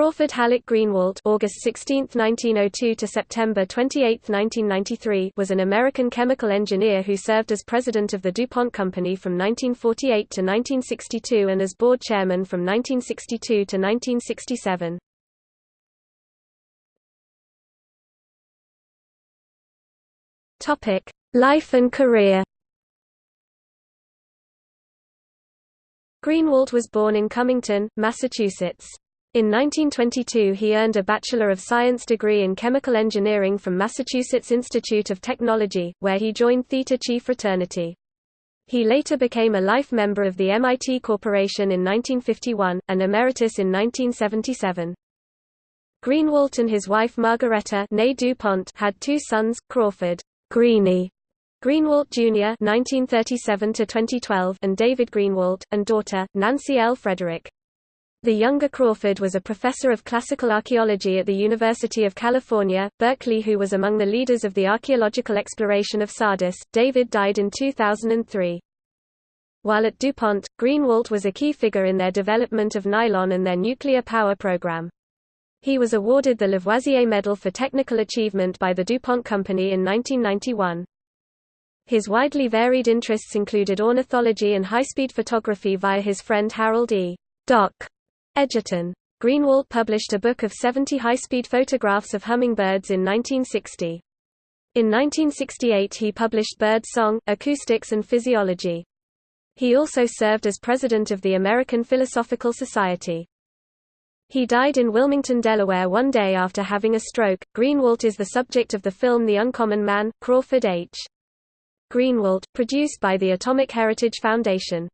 Crawford Hallock Greenewalt (August 16, 1902 to September 28, 1993) was an American chemical engineer who served as president of the DuPont Company from 1948 to 1962 and as board chairman from 1962 to 1967. Topic: Life and career. Greenewalt was born in Cummington, Massachusetts. In 1922 he earned a Bachelor of Science degree in Chemical Engineering from Massachusetts Institute of Technology, where he joined Theta Chi fraternity. He later became a life member of the MIT Corporation in 1951, and emeritus in 1977. Greenewalt and his wife Margaretta DuPont had two sons, Crawford Greenie Greenewalt Jr. (1937–2012) and David Greenewalt, and daughter Nancy L. Frederick. The younger Crawford was a professor of classical archaeology at the University of California, Berkeley who was among the leaders of the archaeological exploration of Sardis. David died in 2003. While at DuPont, Greenewalt was a key figure in their development of nylon and their nuclear power program. He was awarded the Lavoisier Medal for Technical Achievement by the DuPont Company in 1991. His widely varied interests included ornithology and high-speed photography via his friend Harold E. Doc Edgerton. Greenewalt published a book of 70 high-speed photographs of hummingbirds in 1960. In 1968 he published Bird Song, Acoustics and Physiology. He also served as president of the American Philosophical Society. He died in Wilmington, Delaware one day after having a stroke. Greenewalt is the subject of the film The Uncommon Man, Crawford H. Greenewalt, produced by the Atomic Heritage Foundation.